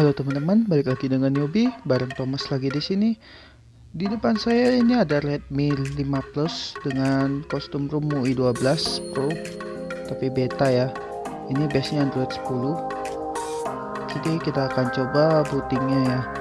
Halo teman-teman, balik lagi dengan Yobi bareng Thomas lagi di sini. Di depan saya ini ada Redmi 5 Plus dengan kostum ROM MUI 12 Pro tapi beta ya. Ini base-nya Android 10. Jadi kita akan coba bootingnya ya.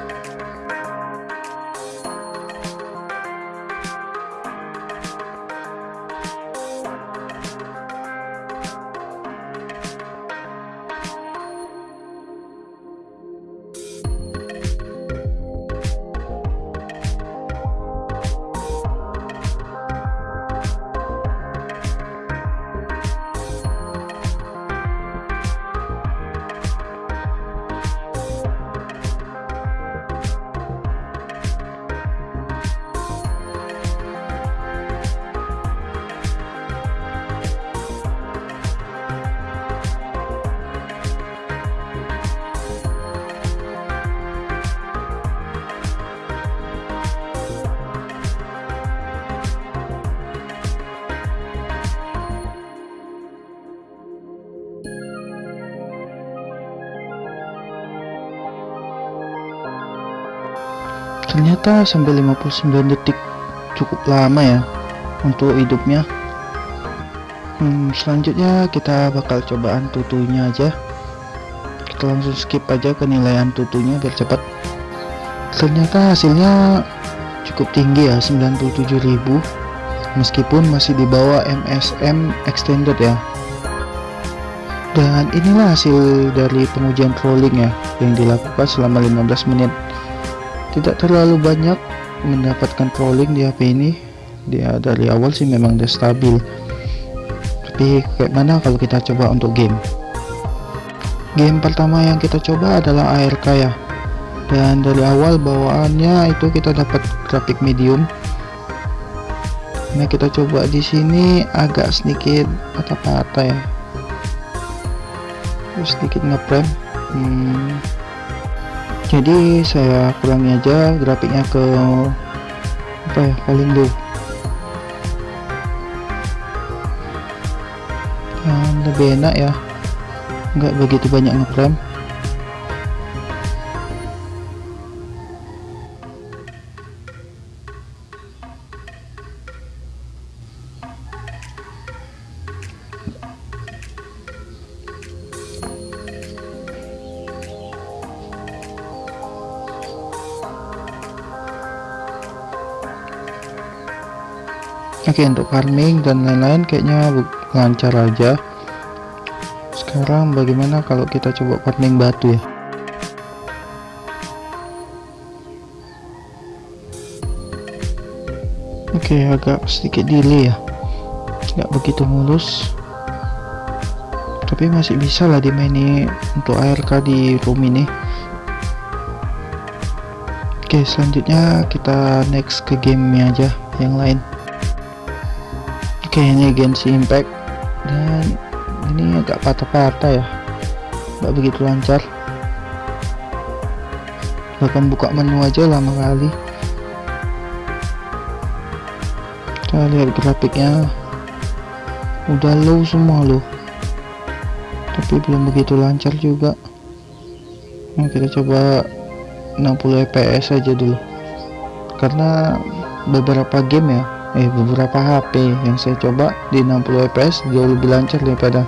Ternyata sampai 59 detik cukup lama ya untuk hidupnya. Hmm, selanjutnya kita bakal cobaan tutunya aja. Kita langsung skip aja penilaian tutunya biar cepat. Ternyata hasilnya cukup tinggi ya 97.000 meskipun masih di bawah MSM extended ya. Dan inilah hasil dari pengujian trolling ya yang dilakukan selama 15 menit tidak terlalu banyak mendapatkan trolling di HP ini. Dia dari awal sih memang udah stabil. Tapi kayak mana kalau kita coba untuk game? Game pertama yang kita coba adalah ARK ya. Dan dari awal bawaannya itu kita dapat grafik medium. Nah kita coba di sini agak sedikit patah-patah ya. Sedikit ngeprem. Hmm, jadi saya kurangi aja grafiknya ke apa ya paling low dan lebih enak ya. Nggak begitu banyak ngeframe Oke untuk farming dan lain-lain kayaknya lancar aja. Sekarang bagaimana kalau kita coba farming batu ya? Oke agak sedikit delay ya. Nggak begitu mulus. Tapi masih bisa lah dimaini untuk ARK di room ini. Oke selanjutnya kita next ke gamenya aja yang lain Oke ini Genshin Impact. Dan ini agak patah-patah ya. Nggak begitu lancar. Bahkan buka menu aja lama kali. Kita lihat grafiknya. Udah low semua loh. Tapi belum begitu lancar juga. Nah, kita coba 60 fps aja dulu. Karena beberapa game ya eh beberapa HP yang saya coba di 60 fps jauh lebih lancar daripada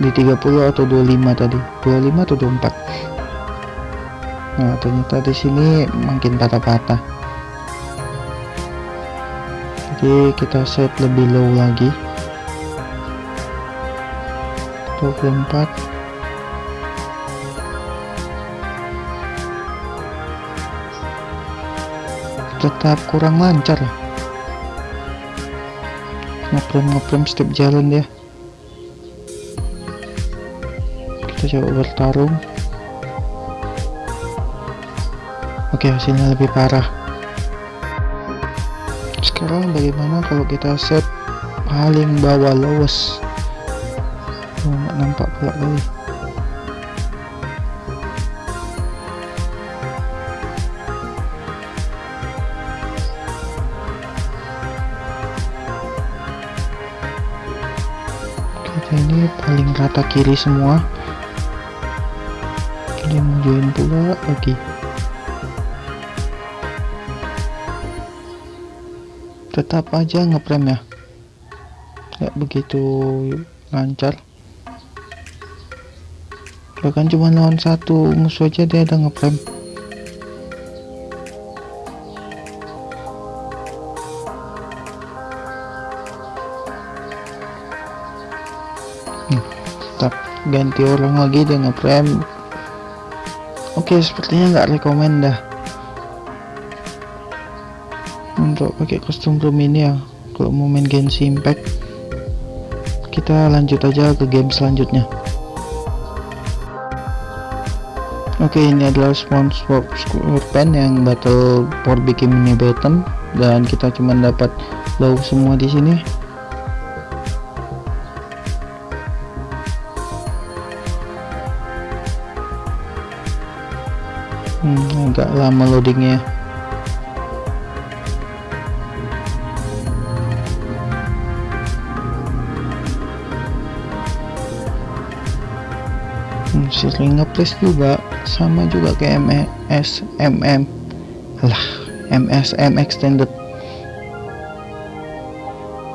di 30 atau 25 tadi. 25 atau 24 nah ternyata di sini makin patah-patah. Jadi kita set lebih low lagi. 24 tetap kurang lancar ya ngeprem ngeprem setiap jalan ya kita coba bertarung. Oke hasilnya lebih parah. Sekarang bagaimana kalau kita set paling bawah lowest? Oh, nampak pula kali ini paling rata kiri semua. Dia mau join pula lagi. Tetap aja ngeprem ya. Nggak begitu lancar. Bahkan cuma lawan satu musuh aja dia ada ngeprem tetap ganti orang lagi dia ngeprem oke sepertinya nggak rekomend dah. Untuk pakai kostum room ini ya kalau mau main Genshin Impact. Kita lanjut aja ke game selanjutnya. Oke ini adalah SpongeBob SquarePants yang battle for bikin mini button dan kita cuma dapat low semua di sini agak lama loadingnya. Hmm, sering ngeplace juga sama juga kayak MS MM lah MSM extended.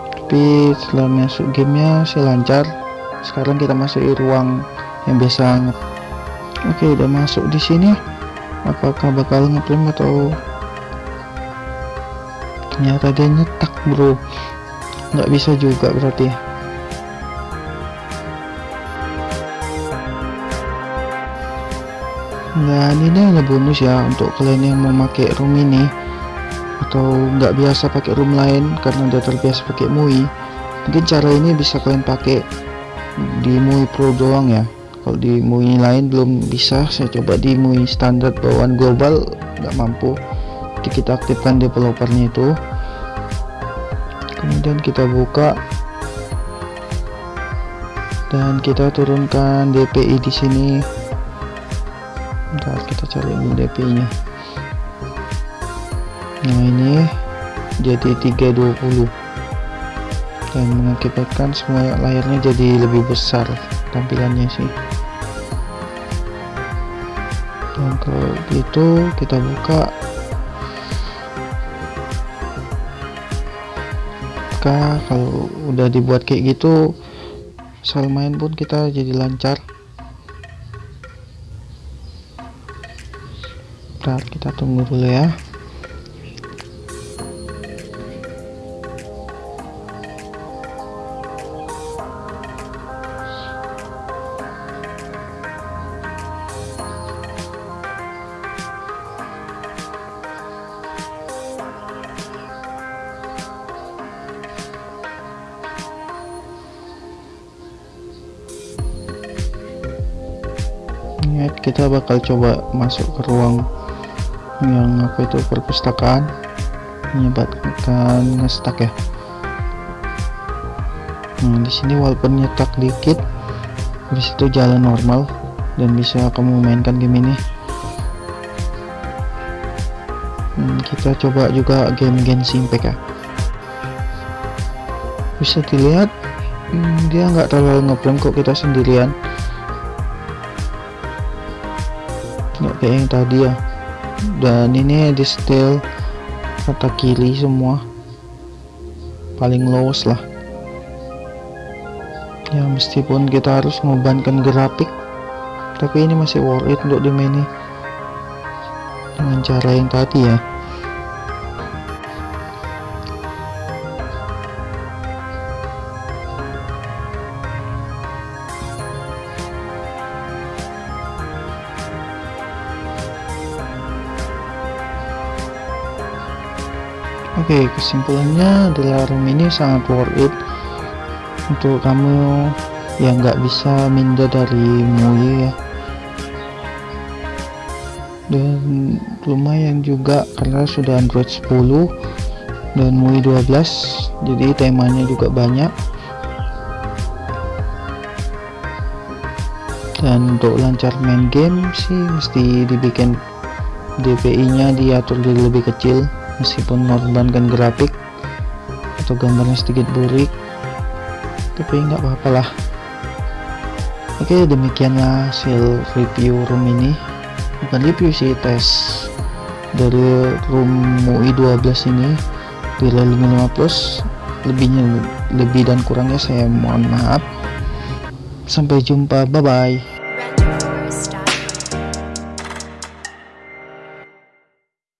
Tapi setelah masuk gamenya sih lancar. Sekarang kita masuk di ruang yang biasa oke udah masuk di sini apakah bakal ngeklaim atau ternyata dia nyetak bro. Nggak bisa juga berarti dan ini hanya bonus ya untuk kalian yang mau pakai room ini. Atau nggak biasa pakai room lain karena udah terbiasa pakai MUI. Mungkin cara ini bisa kalian pakai di MUI Pro doang ya kalau di MUI lain belum bisa saya coba di MUI standar bawaan global nggak mampu. Jadi kita aktifkan developernya itu. Kemudian kita buka. Dan kita turunkan DPI di sini. Bentar kita cari ini DP nya nah ini jadi 320 dan mengakibatkan semua layarnya jadi lebih besar tampilannya sih kalau itu kita buka. Maka kalau udah dibuat kayak gitu soal main pun kita jadi lancar. Bentar kita tunggu dulu ya kita bakal coba masuk ke ruang yang apa itu perpustakaan. Menyebabkan ngestak ya. Nah di sini walaupun nyetak dikit habis itu jalan normal dan bisa kamu mainkan game ini. Hmm, kita coba juga game Genshin Impact ya. Bisa dilihat hmm, dia nggak terlalu ngeblend kok kita sendirian kayak yang tadi ya. Dan ini di setel kata kiri semua. Paling lowest lah. Ya meskipun kita harus membebankan grafik tapi ini masih worth it untuk dimaini dengan cara yang tadi ya Oke kesimpulannya adalah room ini sangat worth it. Untuk kamu yang nggak bisa minda dari MUI ya. Dan lumayan juga karena sudah Android 10 dan MUI 12 jadi temanya juga banyak. Dan untuk lancar main game sih mesti dibikin DPI nya diatur jadi lebih kecil meskipun mengorbankan grafik atau gambarnya sedikit burik tapi nggak apa-apa lah. Oke demikianlah hasil review room ini. Bukan review sih tes dari room UI 12 ini di Realme 5 Plus. Lebihnya lebih dan kurangnya saya mohon maaf. Sampai jumpa bye bye